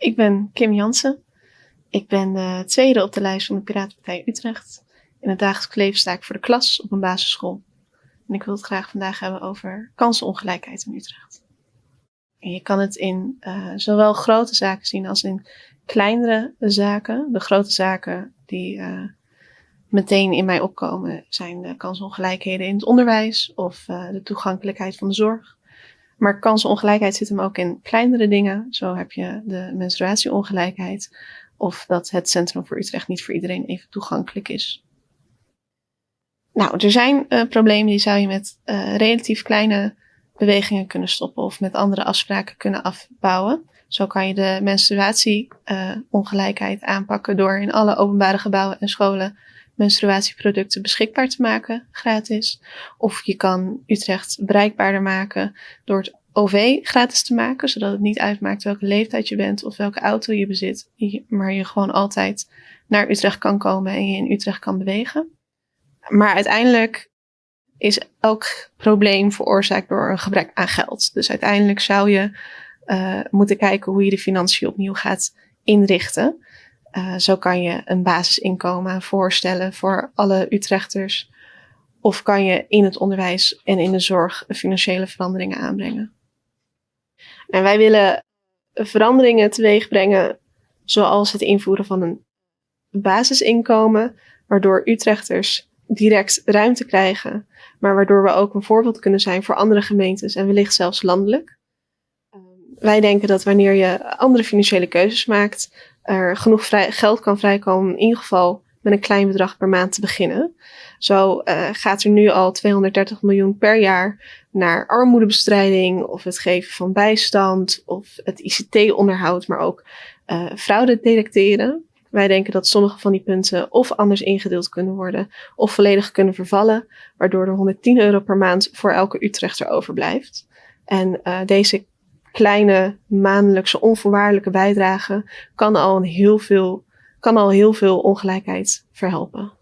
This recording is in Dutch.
Ik ben Kim Jansen. Ik ben de tweede op de lijst van de Piratenpartij Utrecht. In het dagelijks leven sta ik voor de klas op een basisschool. En ik wil het graag vandaag hebben over kansenongelijkheid in Utrecht. En je kan het in uh, zowel grote zaken zien als in kleinere zaken. De grote zaken die uh, meteen in mij opkomen zijn de kansongelijkheden in het onderwijs of uh, de toegankelijkheid van de zorg. Maar kansenongelijkheid zit hem ook in kleinere dingen. Zo heb je de menstruatieongelijkheid of dat het Centrum voor Utrecht niet voor iedereen even toegankelijk is. Nou, er zijn uh, problemen die zou je met uh, relatief kleine bewegingen kunnen stoppen of met andere afspraken kunnen afbouwen. Zo kan je de menstruatieongelijkheid uh, aanpakken door in alle openbare gebouwen en scholen menstruatieproducten beschikbaar te maken, gratis. Of je kan Utrecht bereikbaarder maken door het OV gratis te maken, zodat het niet uitmaakt welke leeftijd je bent of welke auto je bezit, maar je gewoon altijd naar Utrecht kan komen en je in Utrecht kan bewegen. Maar uiteindelijk is elk probleem veroorzaakt door een gebrek aan geld. Dus uiteindelijk zou je uh, moeten kijken hoe je de financiën opnieuw gaat inrichten. Uh, zo kan je een basisinkomen voorstellen voor alle Utrechters. Of kan je in het onderwijs en in de zorg financiële veranderingen aanbrengen. En wij willen veranderingen teweeg brengen, zoals het invoeren van een basisinkomen, waardoor Utrechters direct ruimte krijgen, maar waardoor we ook een voorbeeld kunnen zijn voor andere gemeentes en wellicht zelfs landelijk. Ehm, wij denken dat wanneer je andere financiële keuzes maakt, er genoeg vrij, geld kan vrijkomen, in ieder geval met een klein bedrag per maand te beginnen. Zo uh, gaat er nu al 230 miljoen per jaar naar armoedebestrijding of het geven van bijstand of het ICT-onderhoud, maar ook uh, fraude detecteren. Wij denken dat sommige van die punten of anders ingedeeld kunnen worden of volledig kunnen vervallen, waardoor er 110 euro per maand voor elke Utrechter overblijft. En uh, deze kleine maandelijkse onvoorwaardelijke bijdrage kan al heel veel, kan al heel veel ongelijkheid verhelpen.